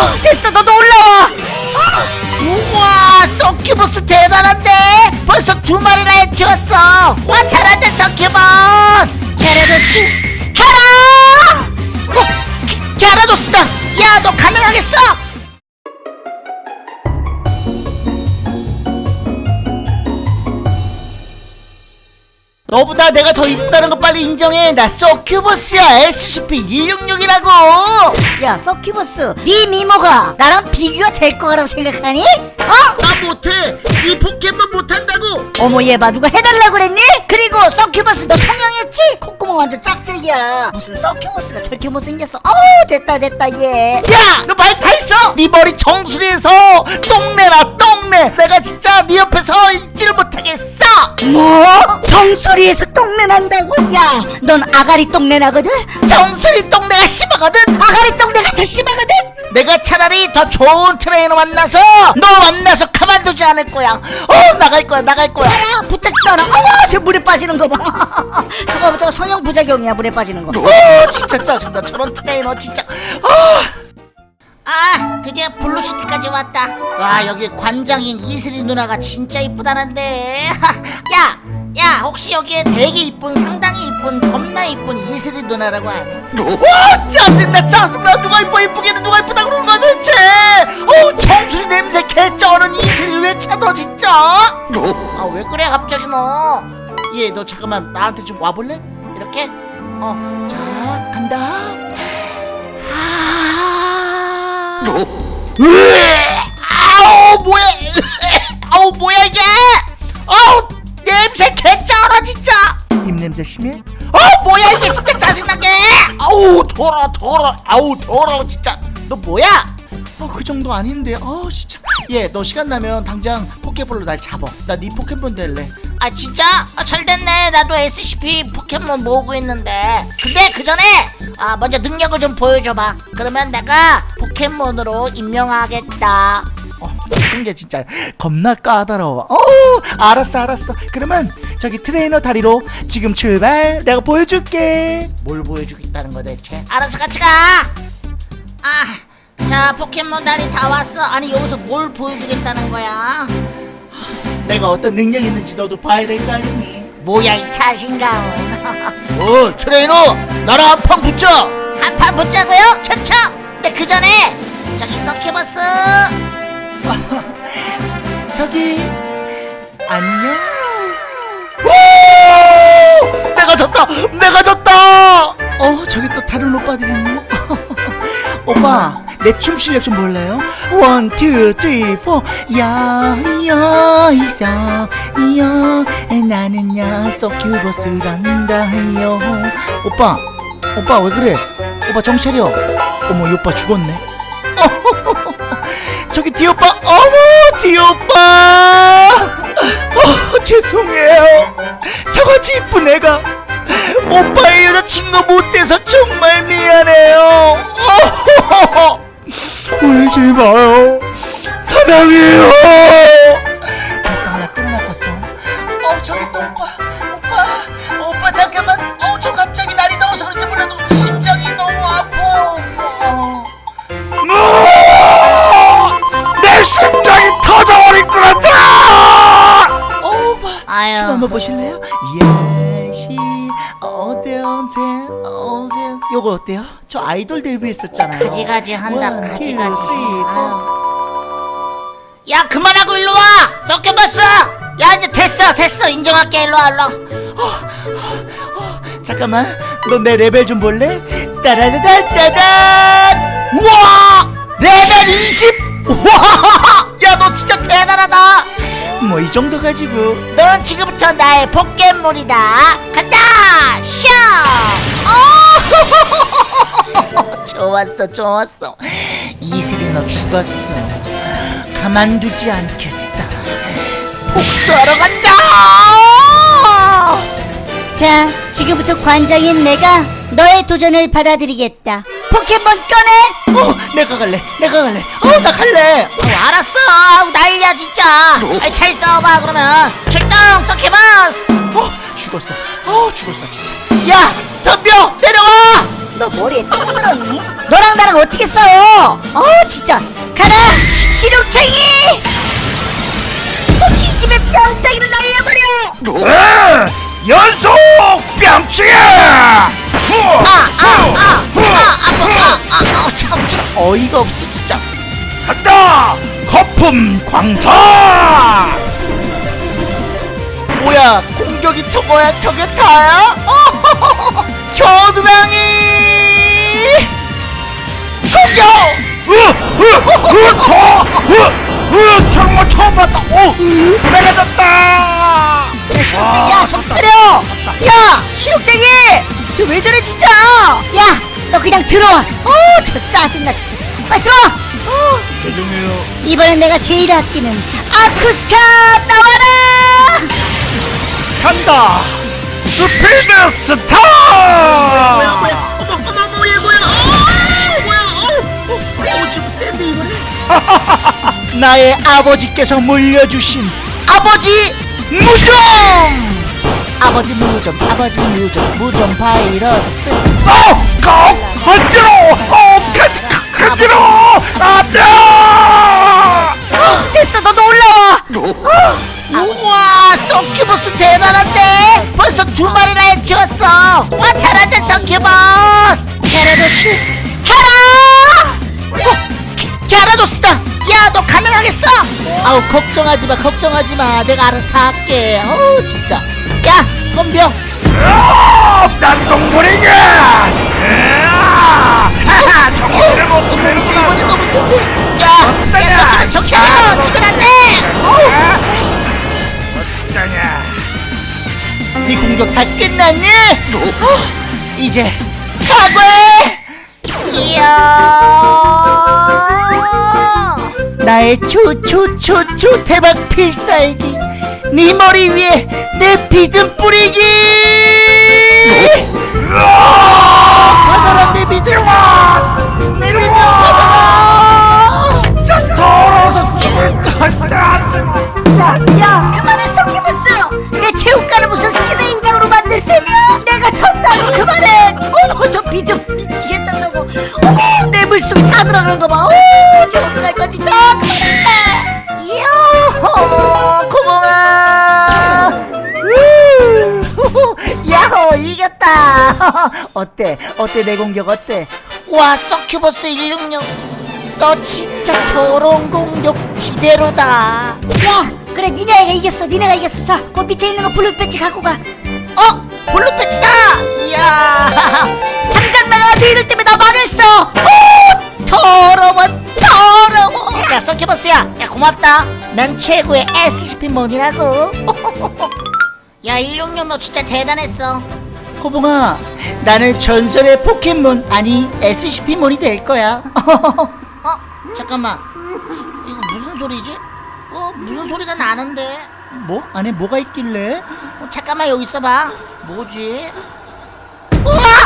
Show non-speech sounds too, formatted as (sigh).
어, 됐어. 너도 올라와. 우와 서큐버스 대단한데? 벌써 두 마리나 해치웠어. 와 잘한다 서큐버스. 게라도스 헤라 어 게- 게라도스다. 야 너 가능하겠어 너보다 내가 더 이쁘다는 거 빨리 인정해. 나 서큐버스야. SCP-166이라고. 야 서큐버스. 네 미모가 나랑 비교가 될 거라고 생각하니? 어? 나 못해. 이 포켓몬 못한다고. 어머 얘봐. 누가 해달라고 그랬니? 그리고 서큐버스 너 성형했지? 콧구멍 완전 짝짝이야. 무슨 서큐버스가 저렇게 못생겼어? 어우 됐다 됐다 얘야너 말다 했어? 네 머리 정수리에서 똥내라 똥내. 내가 진짜 네 옆에서 있지를 못하겠어. 뭐? 정수리 에서 똥내 난다고? 야 넌 아가리 똥내 나거든? 정수리 똥내가 심하거든? 아가리 똥내가 더 심하거든? 내가 차라리 더 좋은 트레이너 만나서 너 만나서 가만두지 않을 거야 어 나갈 거야 나갈 거야 붙잡지도 않아 어머 저 물에 빠지는 거봐 (laughs) 저거 저거 성형 부작용이야 물에 빠지는 거 어, 진짜 짜증나 저런 트레이너 진짜 아아 드디어 블루시티까지 왔다 와 여기 관장인 이슬이 누나가 진짜 이쁘다는데 (laughs) 야! 야 혹시 여기에 되게 이쁜 상당히 이쁜 겁나 이쁜 이슬이 누나라고 아니? 와 짜증나 짜증나. 누가 이뻐 이쁘게는 누가 이쁘다 그러는 거야 도대체? 어 청순이 냄새 개쩌는 이슬이 왜 찾아 진짜? 아 왜 그래 갑자기 너얘 너 잠깐만 나한테 좀 와볼래? 이렇게? 어 자 간다. 아. 으에, 아우 뭐야 아우 뭐야 이게? 아우 냄새 입 냄새 심해? 어 뭐야 이게 진짜 짜증나게! 아우 더러 더러 아우 더러 진짜. 너 뭐야? 어 그 정도 아닌데. 어 진짜. 얘 너 시간 나면 당장 포켓볼로 날 잡아. 나네 포켓몬 될래. 아 진짜? 아, 잘 됐네. 나도 SCP 포켓몬 모으고 있는데. 근데 그 전에 아 먼저 능력을 좀 보여줘봐. 그러면 내가 포켓몬으로 임명하겠다. 어, 이게 진짜 겁나 까다로워. 어, 알았어, 알았어. 그러면 저기 트레이너 다리로 지금 출발. 내가 보여줄게. 뭘 보여주겠다는 거 대체? 알았어, 같이 가. 아, 자 포켓몬 다리 다 왔어. 아니 여기서 뭘 보여주겠다는 거야? 내가 어떤 능력이 있는지 너도 봐야 될 거 아니니? 뭐야 이 자신감은? (laughs) 어, 트레이너, 나랑 한 판 붙자. 한 판 붙자고요? 좋죠. 근데 그 전에 저기 서큐버스. (laughs) 저기 안녕. 오! 내가 졌다. 내가 졌다. 어 저기 또 다른 오빠들 있네. (laughs) 오빠 내 춤 실력 좀 볼래요? one, two, three, four. 야야 이서 야 나는야 서큐버스란다요. 오빠 오빠 왜 그래? 오빠 정신 차려. 어머 이 오빠 죽었네. (laughs) 저기 뒤오빠 어머 뒤오빠 (laughs) 어, 죄송해요 저같이 이쁜 애가 오빠의 여자친구 못돼서 정말 미안해요 어, (laughs) 울지 마요 사랑해요 발상 하나 끝났거든 어 저기 또 오빠 오빠 오빠 잠깐만 어저 갑자기 날이 더워서 그런지 몰라도 심장이 너무 아파 어. 내 심장이 터져버릴 것 같아! 오빠, 아유. 춤 한번 보실래요? 어때요, 어때요? 요거 어때요? 저 아이돌 데뷔 했었잖아요. 가지가지 한다, 원, 가지가지. three, four. 아유. 야 그만하고 일로 와! 섞여봤어! 야 이제 됐어 됐어 인정할게 일로 와 일로 와. 잠깐만 너 내 레벨 좀 볼래? 따라다다다단 우와 레벨 20! 우와 (laughs) 야 너 진짜 대단하다 뭐 이 정도 가지고 넌 지금부터 나의 포켓몬이다. 간다! 샤 어! (laughs) 좋았어 좋았어. 이슬이 너 죽었어. 가만두지 않겠다. 복수하러 간다! 자, 지금부터 관장인 내가 너의 도전을 받아들이겠다. 포켓몬 꺼내! 어, 내가 갈래. 내가 갈래. 어, 나 갈래. 어, 알았어. 아우, 난리야 진짜. 아이, 잘 싸워봐 그러면. 출동, 서키버스. 어, 죽었어. 어, 죽었어 진짜. 야, 덤벼 내려와. 너 머리에 똥 들었니? 너랑 나랑 어떻게 싸워? 어 진짜 가라 실용창이 저기 집에 뺨따기를 날려버려 에! 연속 뺨치기! 아아아아아아아아참 어이가 없어 진짜 간다! 거품 광사! 뭐야 공격이 저거야 저게 다야? 어, 겨드랑이 공격 으! 으! 으! 더! 으! 으! 정말 처음 봤다! 오! 내가 졌다! 야 정신 차려 야 실력쟁이 저왜 저래 진짜? 야 너 그냥 들어와. 어저 짜증나 진짜. 빨리 들어와. 어. 죄송해요. 이번엔 내가 제일 아끼는 아쿠스타 나와라! 간다! 스피드 스타! 뭐야 뭐야? 어머 어머 어머 얘 뭐야? 어 뭐야? 어어좀 센데 이번에? (laughs) 나의 아버지께서 물려주신 아버지 무좀 아버지 무좀 아버지 무좀 무좀 바이러스 어! 꼭! 간지러워! 꼭! 간지, 간지러워! 안 돼! 어, 됐어 너도 올라와 어, 우와 썬큐버스 대단한데 벌써 두 마리나 해치웠어 와 잘한다 썬큐버스 헤라도스 헤라 어, 게- 게라도스다 야 너 가능하겠어 아우 걱정하지마 걱정하지마 내가 알아서 다 할게 어우 진짜 야 덤벼 아, 난 동물이냐! 하하! 정신을 못 이번에 차리구나! 너무 센데 야, 야 정신 차려 치면 안 돼 어떠냐? 네 공격 다 끝났니? 어, 이제 각오해! 이야! 나의 초초초초 대박 필살기 네 머리 위에 내 비듬 뿌리기! 이겼다. (laughs) 어때? 어때 내 공격 어때? 와 서큐버스 166 너 진짜 더러운 공격 지대로다. 야 그래 니네가 이겼어 니네가 이겼어. 자그 밑에 있는 거 blue 배지 갖고 가. 어? blue 배지다! 이야. (laughs) 당장 나가. 네 이럴 때문에 나 망했어. 오 더러워 더러워. 야 서큐버스야. 야 고맙다. 난 최고의 SCP몬이라고 (laughs) 야 166 너 진짜 대단했어 코봉아 나는 전설의 포켓몬 아니 SCP몬이 될 거야 (laughs) 어 잠깐만 이거 무슨 소리지? 어 무슨 소리가 나는데 뭐? 안에 뭐가 있길래? 어, 잠깐만 여기 있어봐 뭐지? 우와!